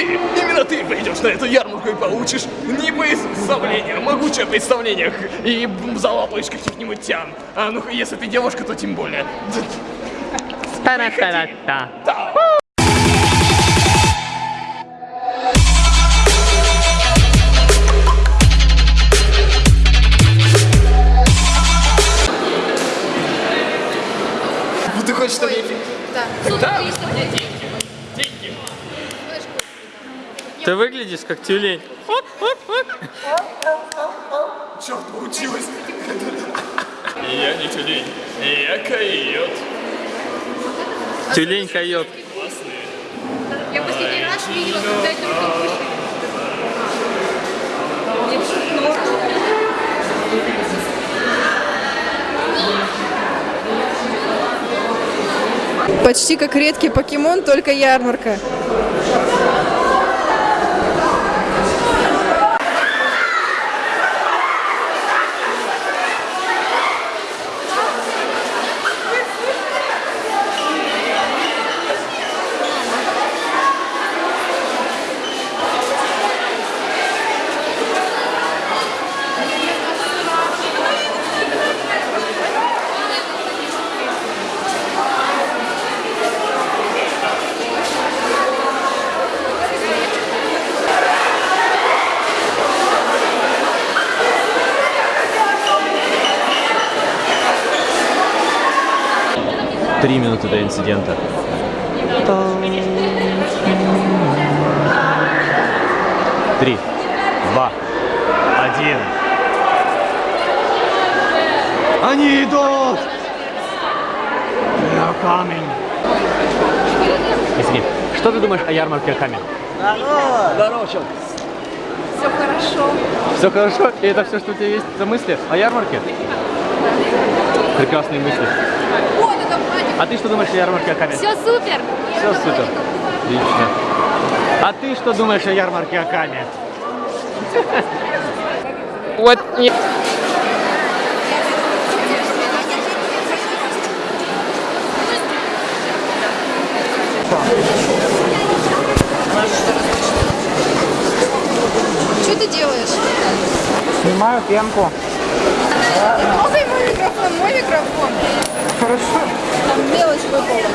Ты, именно ты пойдешь на эту ярмарку и получишь не представление, а могучее представление и залапаешь каких-нибудь тян. А ну если ты девушка, то тем более. Ну, Ты хочешь, чтобы я... Да. Да. Ты выглядишь как тюлень. Черт, получилось. Я не тюлень, я койот. Тюлень койот. Я последний раз видела, когда это было Почти как редкий покемон, только ярмарка. Три минуты до инцидента. Три, два, один. Они идут! На камень. Извини, что ты думаешь о ярмарке Аками? Здорово, чел. Все хорошо. Все хорошо? И это все, что у тебя есть за мысли о ярмарке? Прекрасные мысли. А ты что думаешь о ярмарке Аками? Все супер! Все супер. Отлично. А ты что думаешь о ярмарке Аками? Вот не... Что ты делаешь? Снимаю пенку. Мой микрофон, мой микрофон. Хорошо. Там мелочь выпала.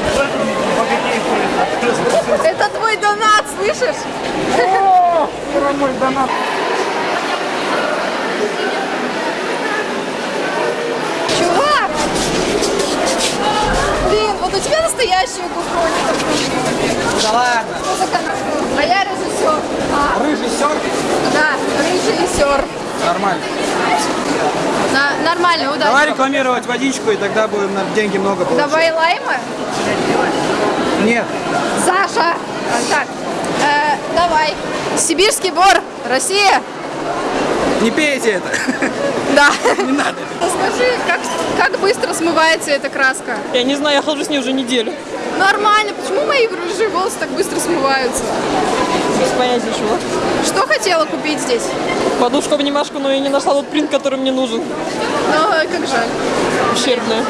Это твой донат, слышишь? О, мой донат. Чувак! Блин, вот у тебя настоящие кухонь. Да ладно. А я режиссер. А, Рыжий да, режиссер. Нормально. На, нормально, удачи. Давай рекламировать водичку, и тогда будем на деньги много получать. Давай лайма. Нет. Саша! Так, э, давай. Сибирский бор, Россия. Не пейте это. Да. Не надо. Скажи, как, как быстро смывается эта краска? Я не знаю, я хожу с ней уже неделю. Нормально. Почему мои рыжие волосы так быстро смываются? Без понятия чего. Что хотела купить здесь? Подушку-обнимашку, но я не нашла тот принт, который мне нужен. Ну, как жаль. Ущербная.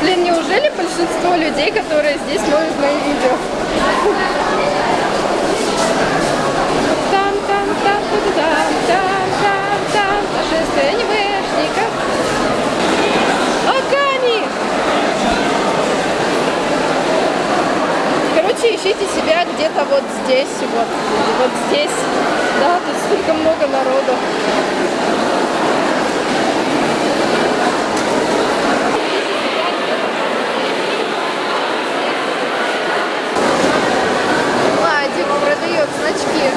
Блин, неужели большинство людей, которые здесь смотрят мои видео? Там, там, там, там, там, там, там, там, нашествие анимешников. Аками! Короче, ищите себя где-то вот здесь, вот, вот здесь. Да, тут столько много народу. Владик продает значки.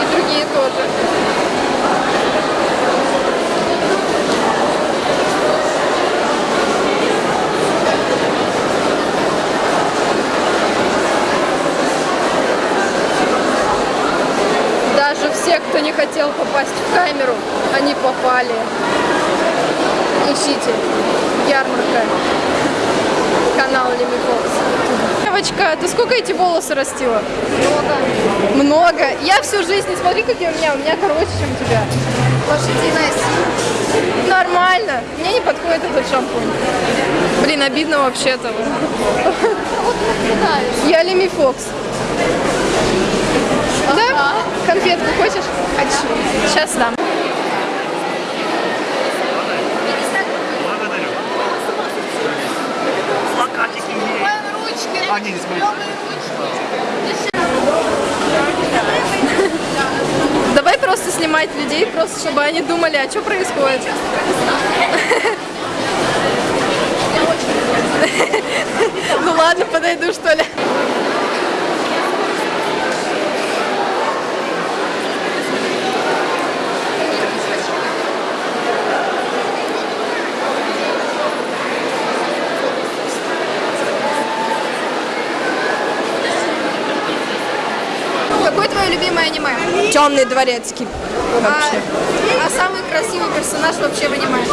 И другие тоже. Даже все, кто не хотел попасть в камеру, они попали. Ищите. Ярмарка. Канал Лимифокс. Девочка, ты сколько эти волосы растила? Много. Много? Я всю жизнь, не смотри, какие у меня, у меня короче, чем у тебя. Лошадиная сила. Нормально. Мне не подходит этот шампунь. Блин, обидно вообще-то. Я Леми Фокс. Да? Конфетку хочешь? Хочу. Сейчас дам. Давай просто снимать людей, просто чтобы они думали, а что происходит. Ну ладно, подойду что ли. Какое твое любимое аниме? Темный дворецкий. А, а самый красивый персонаж вообще в аниме?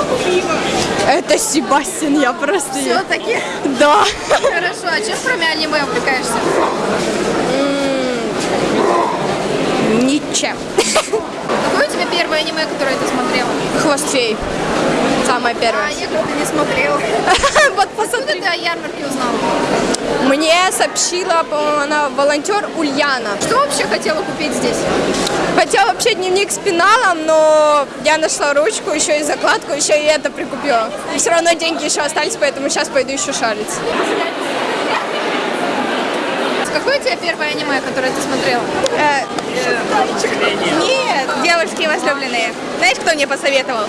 Это Себастьян, я просто... Все-таки? Да. Хорошо, а чем кроме аниме увлекаешься? Ничем. Какое у тебя первое аниме, которое ты смотрела? Хвост фей. Самое А первое. я как-то не смотрела. Вот посмотри. ты о ярмарке узнала? Мне сообщила, по-моему, она волонтер Ульяна. Что вообще хотела купить здесь? Хотела вообще дневник с пеналом, но я нашла ручку, еще и закладку, еще и это прикупила. И все равно деньги еще остались, поэтому сейчас пойду еще шарить. Какое у тебя первое аниме, которое ты смотрела? Э, Нет, девушки возлюбленные. Знаешь, кто мне посоветовал?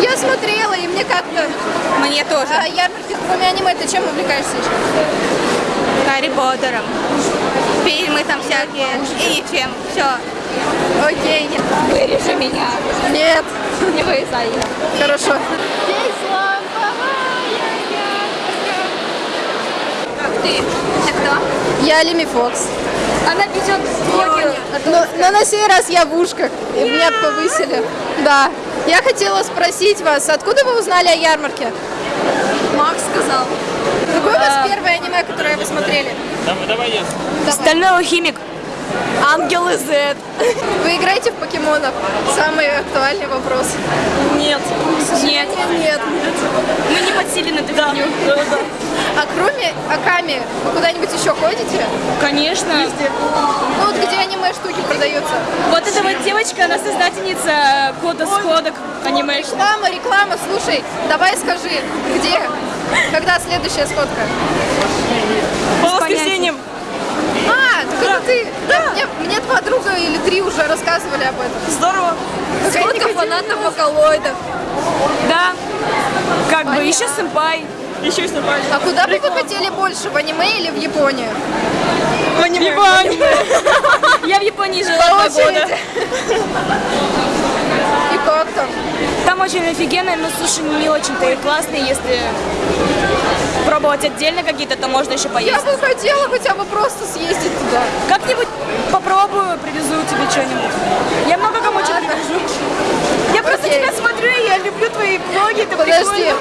Я смотрела, и мне как-то... Мне тоже. А ярмарки, кроме аниме, ты чем увлекаешься еще? Гарри Поттером. Фильмы там всякие. И чем. Все. Окей. Вырежи меня. Нет. Не вырезай. Хорошо. Ты. Ты кто? Я Лими Фокс. Она ведет блоги. Но, но на сей раз я в ушках, и меня повысили. Да. Я хотела спросить вас, откуда вы узнали о ярмарке? Макс сказал. Какое у вас первое аниме, которое вы смотрели? Стальной алхимик. Ангел из Z. Вы играете в покемонов? Самый актуальный вопрос. Нет. Нет. Нет. Мы не подсели на фигню. А кроме Аками, вы куда-нибудь еще ходите? Конечно. Ну вот где аниме штуки продаются? Вот эта вот девочка, она создательница кода сходок аниме. Реклама, реклама, слушай, давай скажи, где? Когда следующая сходка? По воскресеньям. Ты. Да. Мне, мне подруга или три уже рассказывали об этом. Здорово. Сколько фанатов вокалоидов. Да. Как бы еще сэмпай. Еще и сэмпай. А куда бы вы хотели больше, в аниме или в Японию? В аниме. Я в Японии жила два года. Там? Очень офигенно, но суши не очень-то и классные, если пробовать отдельно какие-то, то можно еще Я поесть. бы хотела хотя бы просто съездить туда. Как-нибудь попробую, привезу тебе что-нибудь. Я много кому что привезу. Я просто тебя смотрю, я люблю твои блоги, это Подожди. прикольно.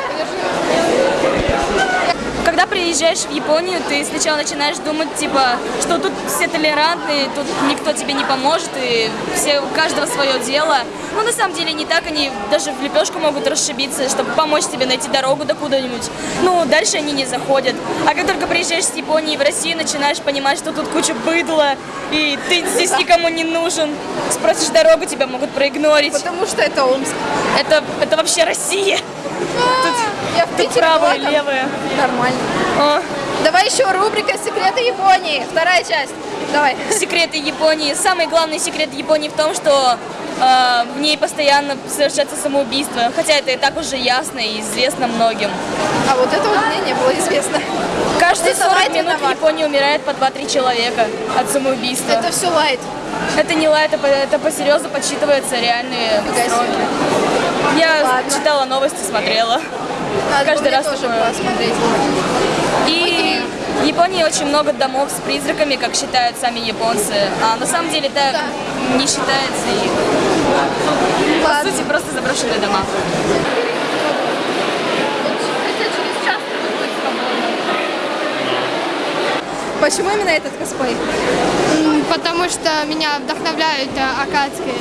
Когда приезжаешь в Японию, ты сначала начинаешь думать, типа, что тут все толерантные, тут никто тебе не поможет, и все, у каждого свое дело. Но на самом деле не так, они даже в лепешку могут расшибиться, чтобы помочь тебе найти дорогу до куда-нибудь. Ну, дальше они не заходят. А как только приезжаешь с Японии в Россию, начинаешь понимать, что тут куча быдла, и ты здесь никому не нужен. Спросишь дорогу, тебя могут проигнорить. Потому что это Омск. Это, это вообще Россия. Я в Тут и была. Нормально. О. Давай еще рубрика «Секреты Японии». Вторая часть. Давай. секреты Японии. Самый главный секрет Японии в том, что в ней постоянно совершается самоубийство. Хотя это и так уже ясно и известно многим. А вот это вот мне не было известно. Каждые Ты 40 давай, минут в виноват. Японии умирает по 2-3 человека от самоубийства. Это все лайт. Это не лайт, это, это по-серьезно подсчитываются реальные Фига себе. сроки. Я Ладно. читала новости, смотрела. Надо Каждый раз тоже посмотреть. В Японии очень много домов с призраками, как считают сами японцы. А на самом деле это Да. не считается. И, по сути, просто заброшенные дома. Почему именно этот косплей? Потому что меня вдохновляют э, акадские.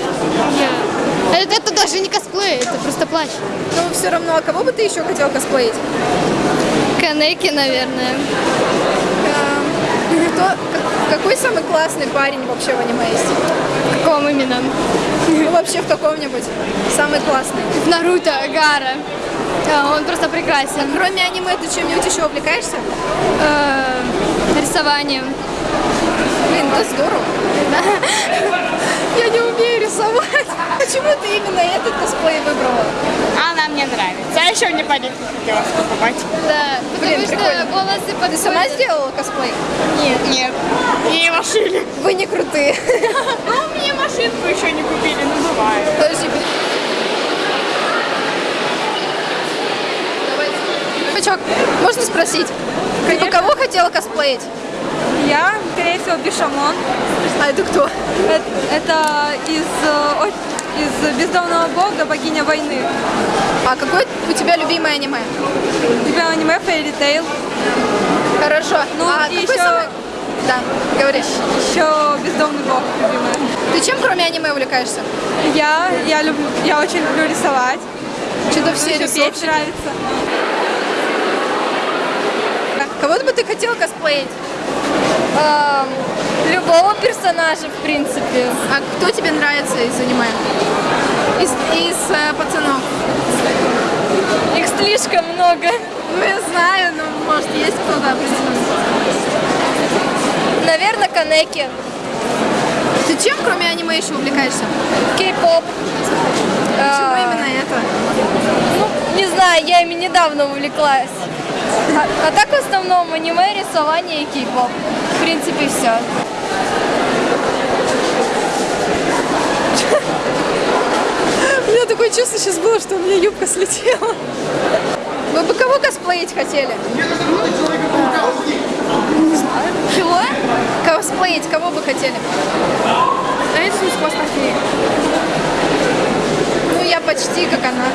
Я- Это, это даже не косплей, это просто плащ. Но все равно, а кого бы ты еще хотел косплеить? Канеки, наверное. Кто, как- какой самый классный парень вообще в аниме есть? В каком именно? Ну, вообще в каком-нибудь. Самый классный. В Наруто, Гара. А, Он просто прекрасен. Кроме аниме, ты чем-нибудь еще увлекаешься? Э, Рисованием. Блин, это здорово. Я не умею рисовать. Почему ты именно этот косплей выбрала? Она мне нравится. А еще мне палетку хотелось покупать. Да, Блин, потому что прикольно. волосы Ты подходят. сама сделала косплей? Нет. Нет. Ей машины. Вы не крутые. Ну, мне машинку еще не купили, ну бывает. Подожди. Пачок, можно спросить? Ты бы кого хотела косплеить? Я, скорее всего, Бишамон. А это кто? Э- Это из, э, из бездомного бога, богиня войны. А какое у тебя любимое аниме? У тебя аниме Fairy Tail. Хорошо. Ну, а и еще- самый- Да, говоришь. Еще бездомный бог, любимая. Ты чем кроме аниме увлекаешься? Я, я, люблю, я очень люблю рисовать. Что-то Ну, все петь рисовщики. нравится. Кого бы ты хотел косплеить? Любого персонажа, в принципе. А кто тебе нравится из аниме? Из, из э, пацанов? Их слишком много. Ну, я знаю, но может есть кто-то определенный. Наверное, Канеки. Ты чем кроме аниме еще увлекаешься? Кей-поп. Почему именно это? Ну, не знаю, я ими недавно увлеклась. А, а так в основном аниме, рисование и кей-поп. В принципе, все. У меня такое чувство сейчас было, что у меня юбка слетела. Вы бы кого косплеить хотели? Чего? Косплеить кого бы хотели? Иисус хвостохвей. Ну, я почти как она.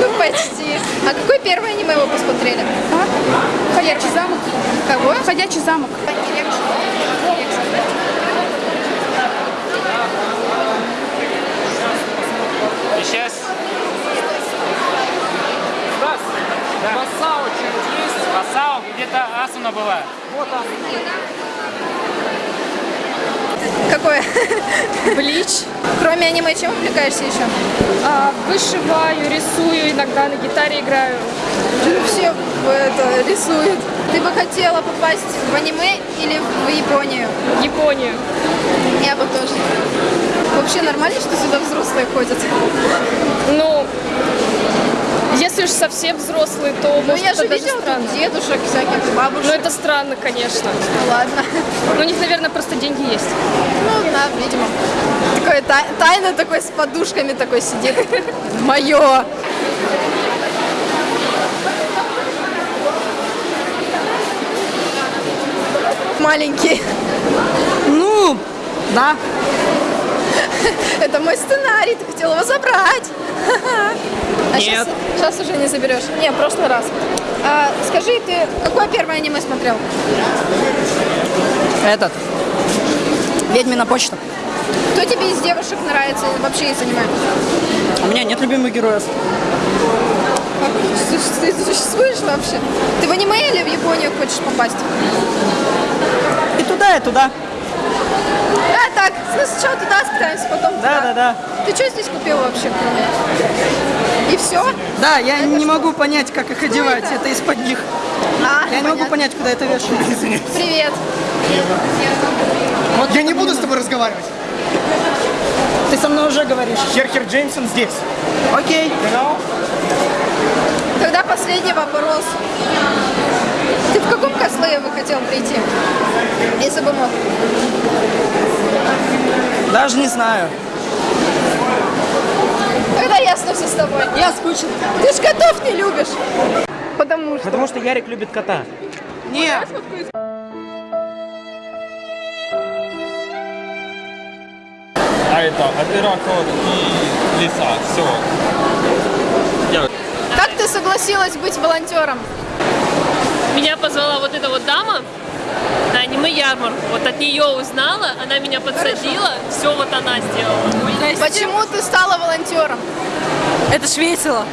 Ну, почти. А какое первое аниме вы посмотрели? Ходячий замок. Кого? Ходячий замок. Сейчас. Масао что-нибудь есть? Масао, где-то Асуна была. Какое? Блич. Кроме аниме, чем увлекаешься еще? А, вышиваю, рисую, иногда на гитаре играю. Все это рисуют. Ты бы хотела попасть в аниме или в Японию? Японию. Я бы тоже. Вообще нормально, что сюда взрослые ходят? Ну, если уж совсем взрослый, то Ну, может я же даже видела странно. тут дедушек всяких, бабушек. Ну, это странно, конечно. Ну, ладно. Но у них, наверное, просто деньги есть. Ну, да, видимо. Такое тай- тайно такой с подушками такой сидит. Мое. Маленький. Ну, да. Это мой сценарий, ты хотел его забрать. А сейчас, Нет. сейчас уже не заберешь. Не, в прошлый раз. А, скажи, ты какое первое аниме смотрел? Этот. Ведьмина почта. Кто тебе из девушек нравится вообще из аниме? У меня нет любимых героев. Как Ты ты существуешь вообще? Ты в аниме или в Японию хочешь попасть? И туда, и туда. Да, так, ну, сначала туда скатаемся, потом Да, туда. да, да. Ты что здесь купил вообще, кроме? И все? Да, я не могу понять, как их одевать. это? Это из-под них. А, Я не могу понятно. понять, куда это вешать. Привет. Я не буду с тобой разговаривать. Ты со мной уже говоришь. Херхер Джеймсон здесь. Окей. Тогда последний вопрос. Ты в каком косплее бы хотел прийти? Если бы мог. Даже не знаю. Тогда ясно все с тобой. Я скучен. Ты ж котов не любишь. Потому что. Потому что Ярик любит кота. Нет. А это оператор и лиса. Все. Как ты согласилась быть волонтером? Меня позвала вот эта вот дама, на аниме-ярмарку. Вот от нее узнала, она меня подсадила, все вот она сделала. Почему ты стала волонтером? Это ж весело.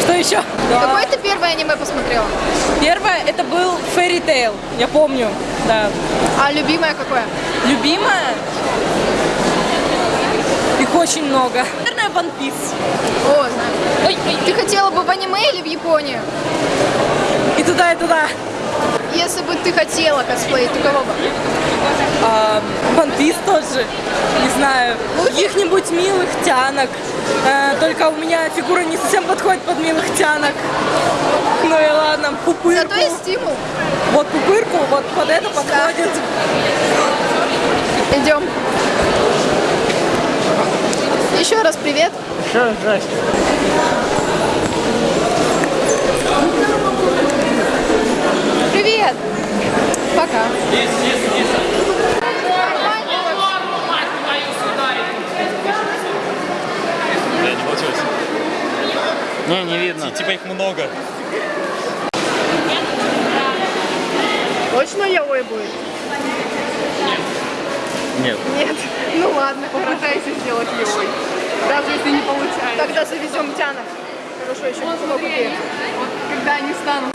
Что еще? Какое ты первое аниме посмотрела? Первое это был Fairy Tail, я помню, да. А любимое какое? Любимое? Их очень много. Наверное, One Piece. О, знаю. Ты хотела бы в аниме или в Японию? И туда, и туда. Если бы ты хотела косплей, то кого бы? А, тоже, не знаю, каких-нибудь милых тянок. Э, только у меня фигура не совсем подходит под милых тянок. Ну и ладно, пупырку. Зато есть стимул. Вот пупырку, вот под это подходит. Идем. Еще раз привет. Что, здрасте. Привет. Пока. Я не получилось. Не, не видно. Типа их много. Точно яой будет? Нет. Нет. Ну ладно, попытайся сделать яой. Даже если не получается. Тогда завезем тянок. Хорошо, еще не много лет. Когда они станут.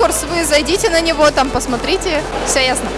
Конкурс, вы зайдите на него, там посмотрите. Все ясно.